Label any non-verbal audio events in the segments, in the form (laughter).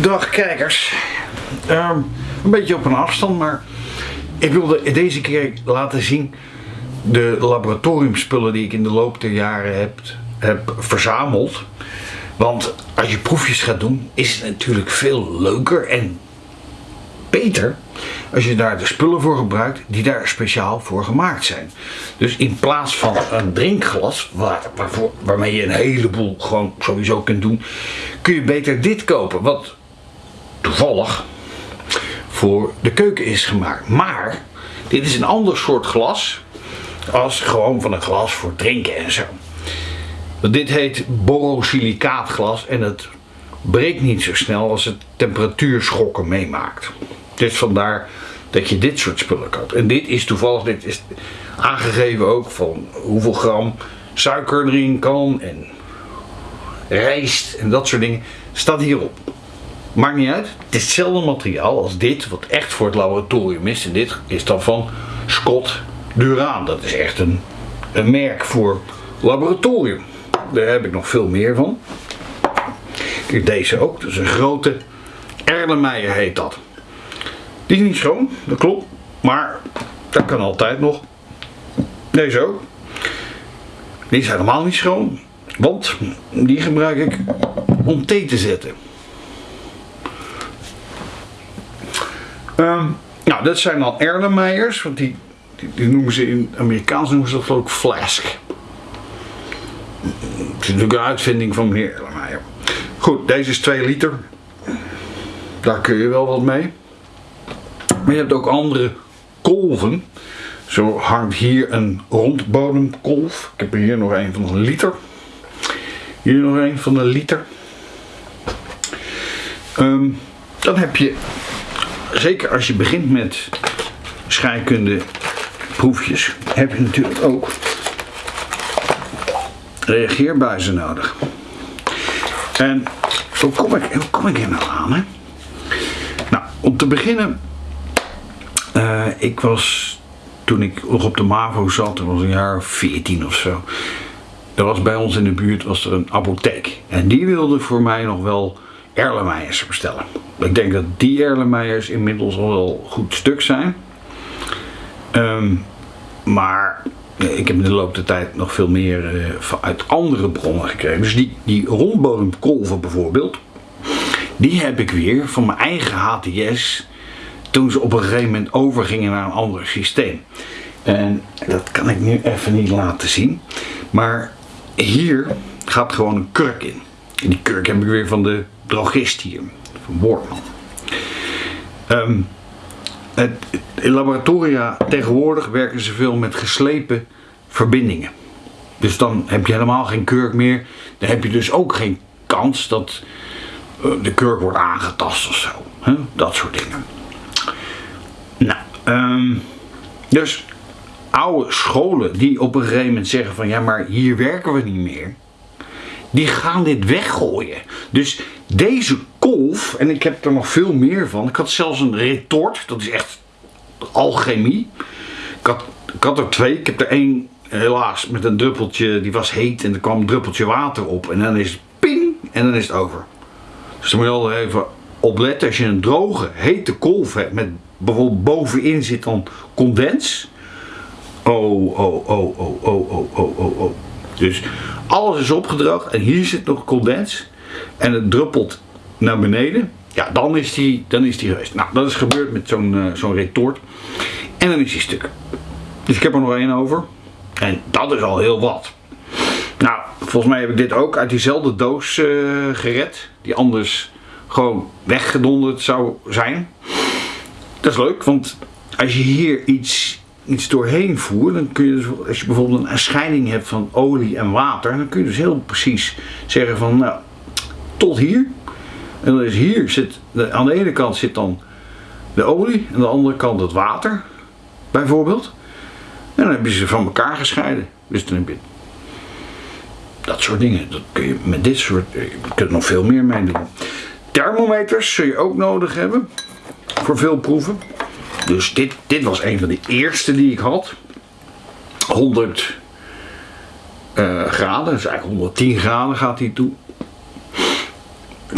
Dag kijkers. Ehm, een beetje op een afstand, maar ik wilde deze keer laten zien de laboratoriumspullen die ik in de loop der jaren heb, heb verzameld. Want als je proefjes gaat doen, is het natuurlijk veel leuker en beter als je daar de spullen voor gebruikt die daar speciaal voor gemaakt zijn. Dus in plaats van een drinkglas, waar, waarmee je een heleboel gewoon sowieso kunt doen, kun je beter dit kopen. Wat toevallig voor de keuken is gemaakt. Maar dit is een ander soort glas als gewoon van een glas voor drinken en zo. Dit heet borosilicaatglas en het breekt niet zo snel als het temperatuurschokken meemaakt. Dus vandaar dat je dit soort spullen koopt. En dit is toevallig, dit is aangegeven ook van hoeveel gram suiker erin kan en rijst en dat soort dingen. Staat hierop. Maakt niet uit. Het is hetzelfde materiaal als dit, wat echt voor het laboratorium is. En dit is dan van Scott Duraan. Dat is echt een, een merk voor laboratorium. Daar heb ik nog veel meer van. Kijk, deze ook. Dat is een grote Erlenmeyer heet dat. Die is niet schoon, dat klopt. Maar dat kan altijd nog. Deze ook. Die is helemaal niet schoon. Want die gebruik ik om thee te zetten. Um, nou, dat zijn dan Erlenmeyers. Want die, die, noemen ze in Amerikaans noemen ze dat ik flask. Het is natuurlijk een uitvinding van meneer Erlenmeyer. Goed, deze is 2 liter. Daar kun je wel wat mee. Maar je hebt ook andere kolven. Zo hangt hier een rondbodemkolf. Ik heb er hier nog een van een liter. Hier nog een van een liter. Um, dan heb je, zeker als je begint met scheikunde proefjes, heb je natuurlijk ook reageerbuizen nodig. En hoe kom ik, hoe kom ik hier nou aan? Hè? Nou, om te beginnen uh, ik was, toen ik nog op de MAVO zat, dat was een jaar 14 of zo. Er was bij ons in de buurt was er een apotheek. En die wilde voor mij nog wel Erlenmeyers bestellen. Ik denk dat die Erlenmeyers inmiddels al wel goed stuk zijn. Um, maar ik heb in de loop der tijd nog veel meer uh, uit andere bronnen gekregen. Dus die, die rondbodemkolven bijvoorbeeld, die heb ik weer van mijn eigen HTS toen ze op een gegeven moment overgingen naar een ander systeem. En dat kan ik nu even niet laten zien. Maar hier gaat gewoon een kurk in. En die kurk heb ik weer van de drogist hier, Um, het, in laboratoria tegenwoordig werken ze veel met geslepen verbindingen. Dus dan heb je helemaal geen kurk meer. Dan heb je dus ook geen kans dat eh, de kurk wordt aangetast of zo. Dat soort dingen. Nou, um, dus oude scholen die op een gegeven moment zeggen van ja maar hier werken we niet meer. Die gaan dit weggooien. Dus deze kolf, en ik heb er nog veel meer van. Ik had zelfs een retort, dat is echt alchemie. Ik had, ik had er twee, ik heb er één helaas met een druppeltje, die was heet en er kwam een druppeltje water op. En dan is het ping en dan is het over. Dus dan moet je al even opletten als je een droge, hete kolf hebt met bijvoorbeeld bovenin zit dan condens. Oh, oh, oh, oh, oh, oh, oh, oh, oh. Dus alles is opgedroogd en hier zit nog condens en het druppelt naar beneden. Ja, dan is die, dan is die geweest. Nou, dat is gebeurd met zo'n uh, zo'n retort. En dan is die stuk. Dus ik heb er nog één over. En dat is al heel wat. Nou, volgens mij heb ik dit ook uit diezelfde doos uh, gered. Die anders gewoon weggedonderd zou zijn. Dat is leuk, want als je hier iets, iets doorheen voert, dan kun je dus, als je bijvoorbeeld een scheiding hebt van olie en water, dan kun je dus heel precies zeggen van, nou, tot hier. En dan is hier zit, aan de ene kant zit dan de olie, en aan de andere kant het water, bijvoorbeeld. En dan heb je ze van elkaar gescheiden. Dus dan heb je dat soort dingen. Dat kun je met dit soort, je kunt nog veel meer mee doen. Thermometers zul je ook nodig hebben voor veel proeven. Dus dit, dit was een van de eerste die ik had. 100 uh, eh, graden, dus eigenlijk 110 graden gaat hij toe.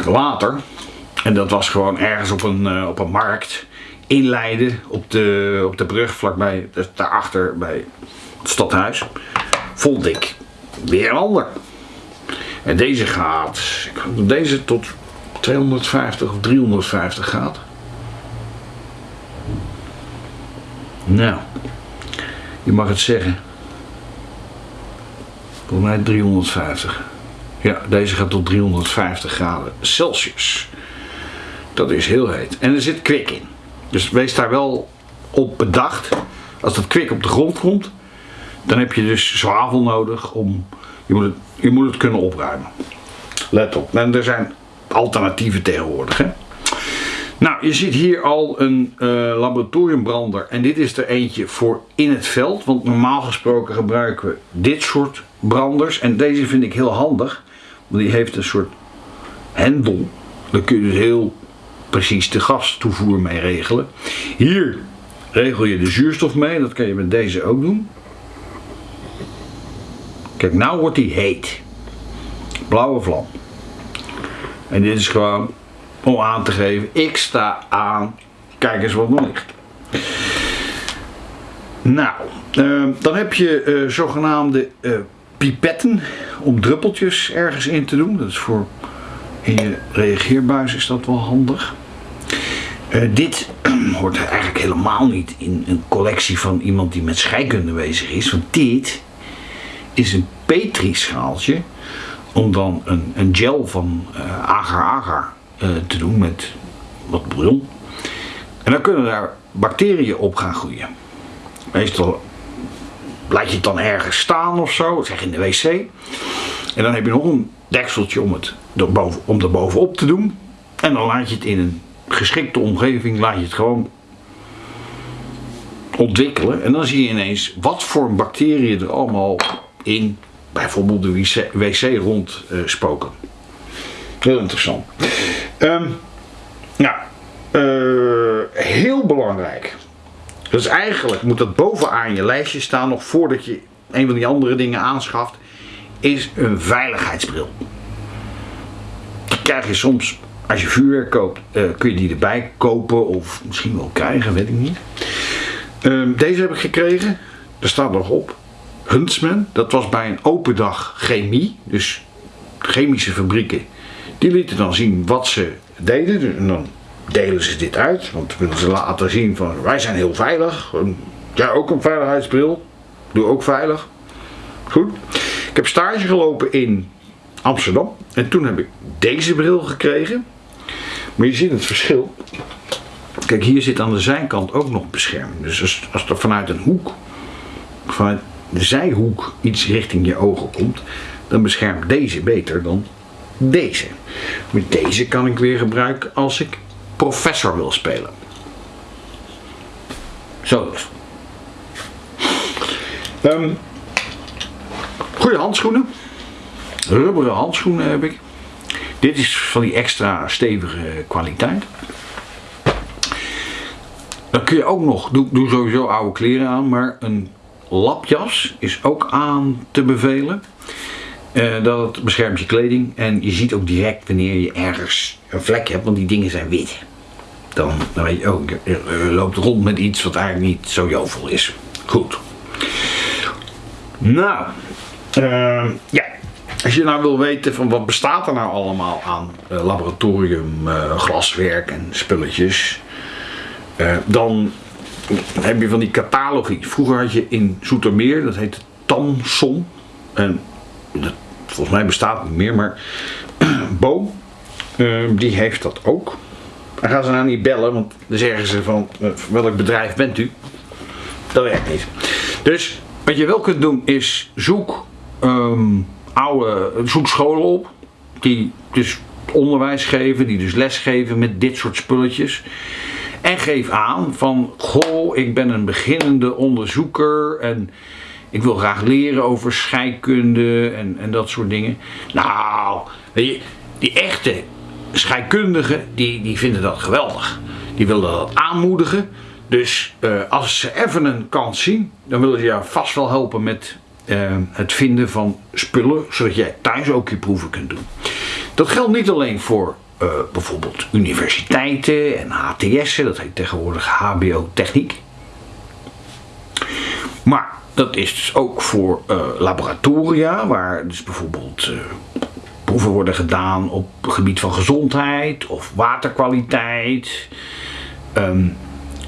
Later, En dat was gewoon ergens op een, eh, op een markt in Leiden, op de, op de brug vlakbij, dus daarachter bij het stadhuis, vond ik weer een ander. En deze gaat, deze tot 250 of 350 gaat. Nou, je mag het zeggen. Volgens mij 350. Ja, deze gaat tot 350 graden Celsius. Dat is heel heet. En er zit kwik in. Dus wees daar wel op bedacht. Als dat kwik op de grond komt, dan heb je dus zwavel nodig om. Je moet het, je moet het kunnen opruimen. Let op. En er zijn alternatieven tegenwoordig. Hè? Nou, je ziet hier al een uh, laboratoriumbrander. En dit is er eentje voor in het veld. Want normaal gesproken gebruiken we dit soort branders. En deze vind ik heel handig. Want die heeft een soort hendel. Dan kun je dus heel precies de gastoevoer mee regelen. Hier regel je de zuurstof mee. Dat kan je met deze ook doen. Kijk, nou wordt die heet. Blauwe vlam. En dit is gewoon om aan te geven, ik sta aan. Kijk eens wat nog ligt. Nou, uh, dan heb je uh, zogenaamde uh, pipetten om druppeltjes ergens in te doen. Dat is voor in je reageerbuis is dat wel handig. dit (clears throat) hoort eigenlijk helemaal niet in een collectie van iemand die met scheikunde bezig is. Want dit is een petrischaaltje om dan een, een gel van agar-agar te doen met wat bouillon. En dan kunnen daar bacteriën op gaan groeien. Meestal laat je het dan ergens staan of zo, zeg in de wc. En dan heb je nog een dekseltje om het erboven, om er bovenop te doen. En dan laat je het in een geschikte omgeving, laat je het gewoon ontwikkelen. En dan zie je ineens wat voor bacteriën er allemaal in bijvoorbeeld de wc, wc rond uh, spoken. Heel interessant. Um, nou, heel belangrijk. Dus eigenlijk moet dat bovenaan je lijstje staan, nog voordat je een van die andere dingen aanschaft, is een veiligheidsbril. Die krijg je soms, als je vuurwerk koopt, uh, kun je die erbij kopen of misschien wel krijgen, weet ik niet. Um, deze heb ik gekregen, er staat nog op. Huntsman, dat was bij een open dag chemie, dus chemische fabrieken die lieten dan zien wat ze deden. En dan delen ze dit uit. Want willen ze laten zien van wij zijn heel veilig. Ja, ook een veiligheidsbril. Doe ook veilig. Goed. Ik heb stage gelopen in Amsterdam. En toen heb ik deze bril gekregen. Maar je ziet het verschil. Kijk, hier zit aan de zijkant ook nog bescherming. Dus als, als er vanuit een hoek, vanuit de zijhoek iets richting je ogen komt, dan beschermt deze beter dan deze. Met deze kan ik weer gebruiken als ik professor wil spelen. Zo. Um, goede handschoenen. Rubberen handschoenen heb ik. Dit is van die extra stevige kwaliteit. Dan kun je ook nog, doe, doe sowieso oude kleren aan, maar een lapjas is ook aan te bevelen. Uh, dat beschermt je kleding en je ziet ook direct wanneer je ergens een vlek hebt, want die dingen zijn wit. Dan, dan weet je ook, je loopt rond met iets wat eigenlijk niet zo jovel is. Goed. Nou, uh, ja. Als je nou wil weten van wat bestaat er nou allemaal aan uh, laboratorium, glaswerk en spulletjes, dan heb je van die catalogie. Vroeger had je in Zoetermeer, dat heette Tamson. En volgens mij bestaat het niet meer, maar (clears throat) Bo, uh, die heeft dat ook. Dan gaan ze nou niet bellen, want dan zeggen ze van uh, welk bedrijf bent u? Dat werkt niet. Dus wat je wel kunt doen is zoek um, oude, zoek scholen op die dus onderwijs geven, die dus les geven met dit soort spulletjes. En geef aan van, goh, ik ben een beginnende onderzoeker en ik wil graag leren over scheikunde en, en dat soort dingen. Nou, die, die echte scheikundigen, die, die vinden dat geweldig. Die willen dat aanmoedigen. Dus uh, als ze even een kans zien, dan willen ze jou vast wel helpen met uh, het vinden van spullen, zodat jij thuis ook je proeven kunt doen. Dat geldt niet alleen voor eh, bijvoorbeeld universiteiten en HTS'en, dat heet tegenwoordig HBO Techniek. Maar dat is dus ook voor uh, laboratoria, waar dus bijvoorbeeld uh, proeven worden gedaan op het gebied van gezondheid of waterkwaliteit. Um,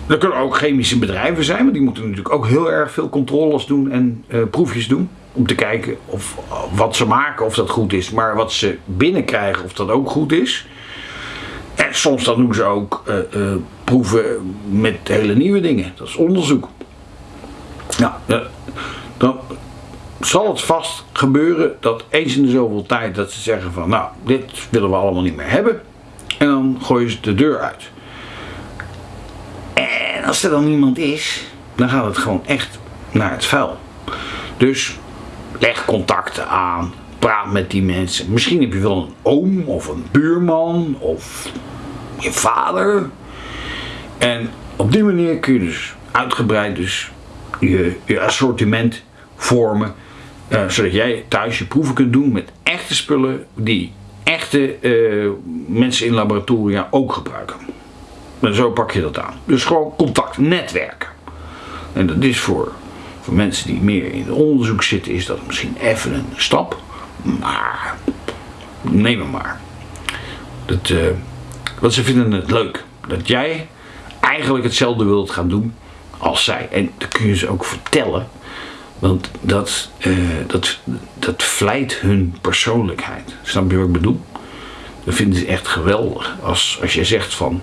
er kunnen ook chemische bedrijven zijn, maar die moeten natuurlijk ook heel erg veel controles doen en uh, proefjes doen. Om te kijken of wat ze maken, of dat goed is. Maar wat ze binnenkrijgen, of dat ook goed is. En soms dan doen ze ook proeven met hele nieuwe dingen. Dat is onderzoek. Nou, dan zal het vast gebeuren dat eens in de zoveel tijd dat ze zeggen van nou, dit willen we allemaal niet meer hebben. En dan gooien ze de deur uit. En als er dan niemand is, dan gaat het gewoon echt naar het vuil. Dus leg contacten aan, praat met die mensen. Misschien heb je wel een oom of een buurman of je vader. En op die manier kun je dus uitgebreid dus je, je assortiment vormen. Uh, zodat jij thuis je proeven kunt doen met echte spullen die echte uh, mensen in laboratoria ook gebruiken. En zo pak je dat aan. Dus gewoon contact, netwerken. En dat is voor, voor mensen die meer in onderzoek zitten, is dat misschien even een stap. Maar neem hem maar. Dat, uh, want ze vinden het leuk dat jij eigenlijk hetzelfde wilt gaan doen als zij. En dat kun je ze ook vertellen. Want dat, uh, dat, dat vlijt hun persoonlijkheid. Snap je wat ik bedoel? Dat vinden ze echt geweldig. Als, als je zegt van,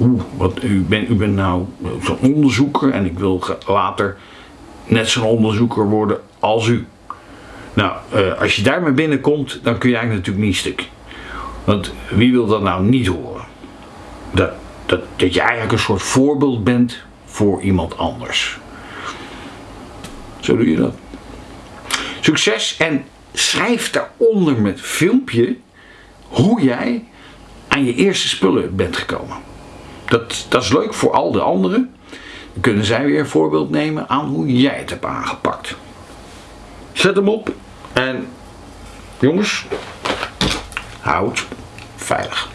oeh, u, bent u bent nou zo'n onderzoeker en ik wil later net zo'n onderzoeker worden als u. Nou, uh, als je daarmee binnenkomt, dan kun je eigenlijk natuurlijk niet stuk. Want wie wil dat nou niet horen? Dat, dat, dat je eigenlijk een soort voorbeeld bent voor iemand anders. Zo doe je dat. Succes en schrijf daaronder met filmpje hoe jij aan je eerste spullen bent gekomen. Dat, dat is leuk voor al de anderen. Dan kunnen zij weer een voorbeeld nemen aan hoe jij het hebt aangepakt. Zet hem op en jongens, houd veilig.